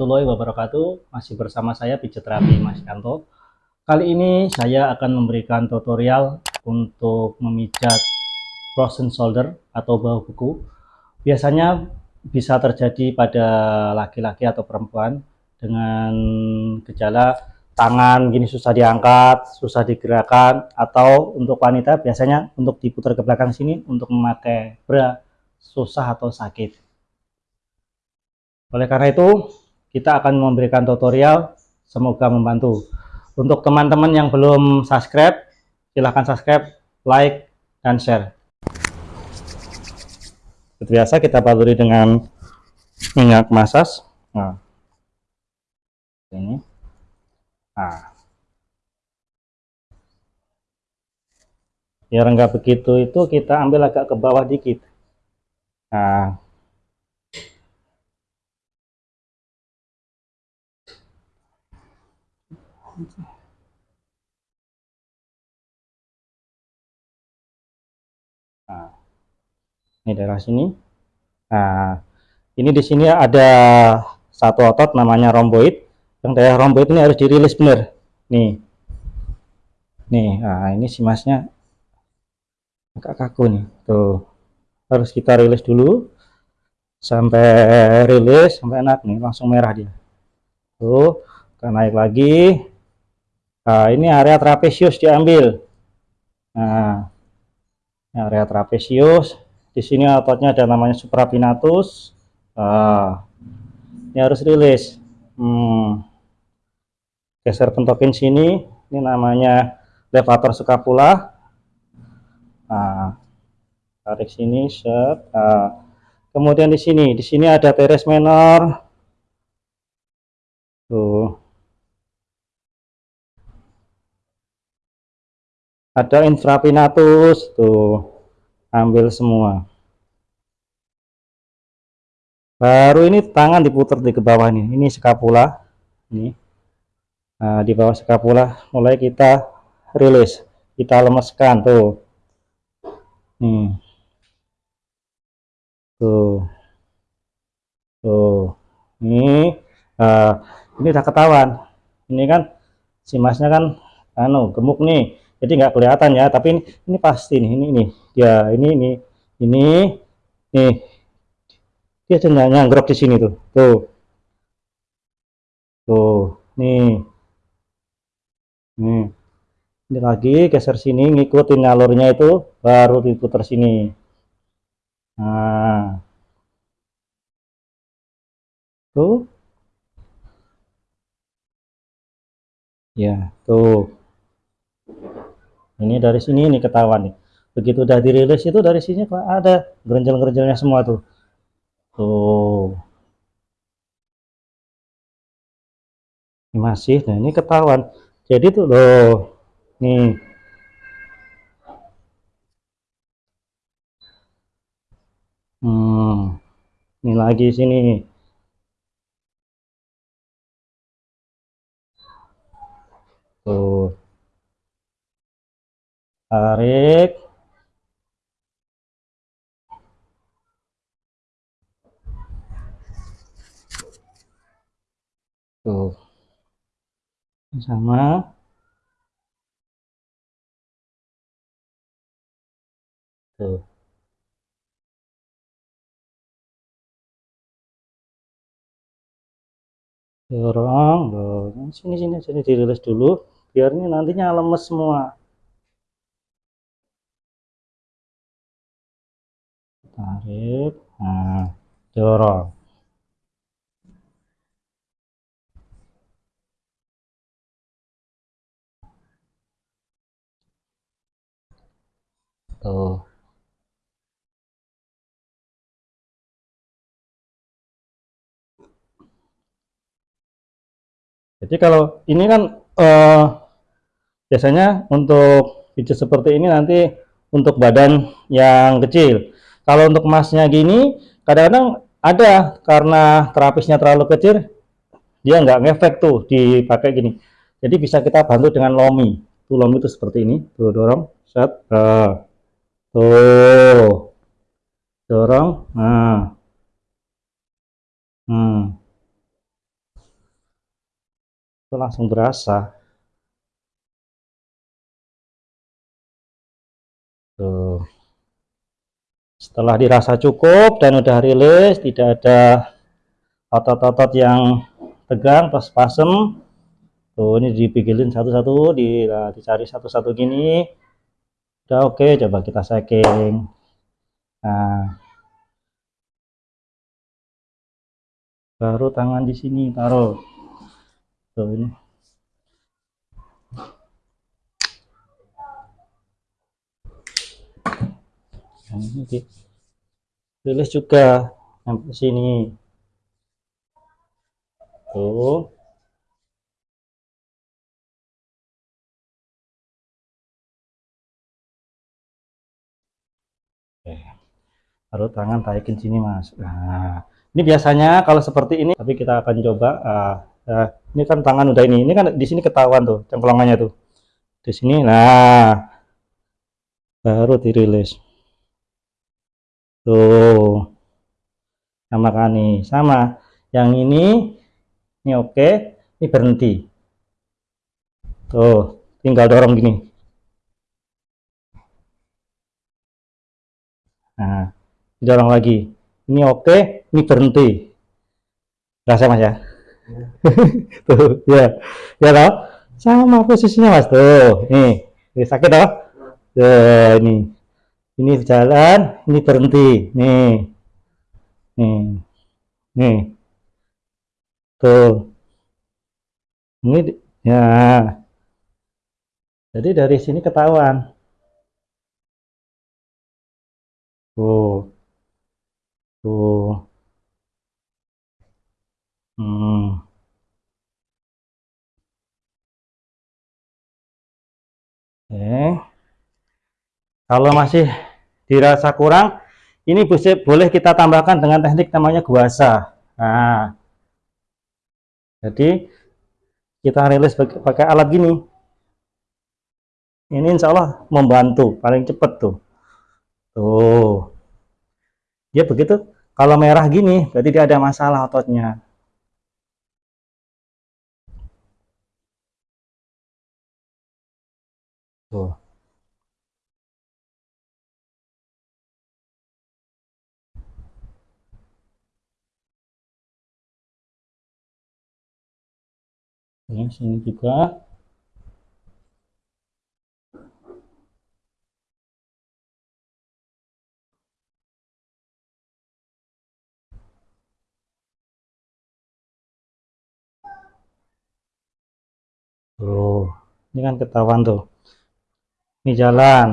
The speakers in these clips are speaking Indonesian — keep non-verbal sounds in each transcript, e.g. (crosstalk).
warahmatullahi wabarakatuh. Masih bersama saya pijat terapi Mas Kanto. Kali ini saya akan memberikan tutorial untuk memijat frozen shoulder atau bahu buku. Biasanya bisa terjadi pada laki-laki atau perempuan dengan gejala tangan gini susah diangkat, susah digerakkan atau untuk wanita biasanya untuk diputar ke belakang sini untuk memakai bra susah atau sakit. Oleh karena itu, kita akan memberikan tutorial, semoga membantu. Untuk teman-teman yang belum subscribe, silahkan subscribe, like, dan share. Seperti biasa kita baluri dengan minyak masas. Nah, ini. Nah. Biar enggak begitu itu kita ambil agak ke bawah dikit. Nah, Nah, ini daerah sini. Nah, ini di sini ada satu otot namanya romboid. Yang daerah romboid ini harus dirilis benar. Nih. Nih, nah ini si masnya agak kaku nih. Tuh. Harus kita rilis dulu sampai rilis sampai enak nih, langsung merah dia. Tuh, kita naik lagi. Nah, ini area trapesius diambil. Nah, area trapesius. Di sini ototnya ada namanya suprapinatus. Nah, ini harus rilis. Hmm. Geser pentokin sini. Ini namanya levator scapula. Nah, tarik sini, set. Nah, kemudian di sini, di sini ada teres menor. Tuh. Ada infrapinatus tuh. Ambil semua. Baru ini tangan diputar di ke bawah nih ini skapula ini. Nah, di bawah skapula mulai kita rilis. Kita lemeskan tuh. Nih. Tuh. Tuh. Ini uh, ini udah ketahuan. Ini kan si masnya kan anu gemuk nih jadi nggak kelihatan ya tapi ini, ini pasti nih ini ini. Ya ini ini ini nih. Dia cenderung nyanggrok di sini tuh. Tuh. Tuh nih. Nih. Ini lagi geser sini ngikutin alurnya itu baru diputar sini. Nah. Tuh. Ya tuh ini dari sini ini ketahuan nih. Begitu udah dirilis itu dari sini ada gerenjel-gerenjelnya semua tuh. Tuh. Masih nah ini ketahuan. Jadi tuh loh nih. Hmm ini lagi sini. Tuh tarik. Tuh. Sama. Tuh. Dorong dorong. Sini sini sini dirilis dulu. Biar ini nantinya lemes semua tarik nah dorong tuh. Jadi kalau ini kan uh, biasanya untuk video seperti ini nanti untuk badan yang kecil kalau untuk emasnya gini, kadang-kadang ada karena terapisnya terlalu kecil, dia nggak ngefek tuh dipakai gini. Jadi bisa kita bantu dengan lomi. Tuh lomi itu seperti ini, tuh dorong, set, uh, tuh, dorong, nah, hmm, langsung berasa tuh setelah dirasa cukup dan udah rilis tidak ada otot-otot yang tegang pas pasem tuh ini dipikilin satu-satu di, nah, dicari satu-satu gini udah oke okay, coba kita shaking. Nah. Baru tangan di sini taruh. Tuh ini nah, ini di rilis juga sampai sini tuh. Baru tangan taikin sini mas. Nah, ini biasanya kalau seperti ini, tapi kita akan coba. Uh, uh, ini kan tangan udah ini, ini kan di sini ketahuan tuh cengkelongannya tuh. Di sini, nah, baru dirilis. Tuh, sama kan nih, sama. Yang ini, ini oke, ini berhenti. Tuh, tinggal dorong gini. Nah, dorong lagi. Ini oke, ini berhenti. Rasa mas ya? (laughs) tuh, ya, ya loh. Sama posisinya mas tuh. Nih, ini sakit toh? Tuh, ini, ini jalan, ini berhenti. Nih, nih, nih, tuh. Ini, ya. Jadi dari sini ketahuan. Tuh. Tuh. Hmm. Oke. Kalau masih dirasa kurang, ini boleh kita tambahkan dengan teknik namanya guasa. Nah, jadi kita rilis pakai alat gini. Ini insya Allah membantu, paling cepat tuh. Tuh. Dia begitu, kalau merah gini, berarti dia ada masalah ototnya. Tuh. Ini sini juga. Tuh, ini kan ketahuan tuh. Ini jalan,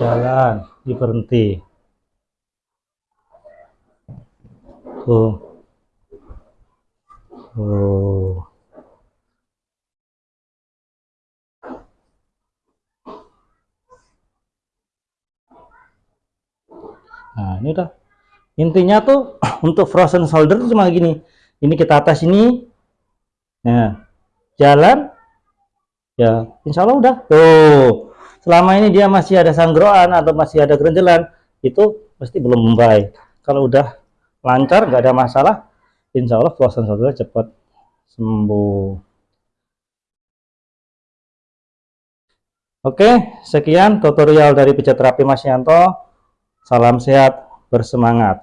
jalan, ini berhenti. Tuh, tuh. Nah, ini udah. Intinya tuh (clears throat) untuk frozen shoulder cuma gini. Ini kita atas ini. Nah, jalan ya insya Allah udah tuh selama ini dia masih ada sanggroan atau masih ada kerenjelan itu pasti belum membaik kalau udah lancar nggak ada masalah insya Allah frozen shoulder cepat sembuh Oke, sekian tutorial dari pijat terapi Mas Yanto. Salam sehat, bersemangat.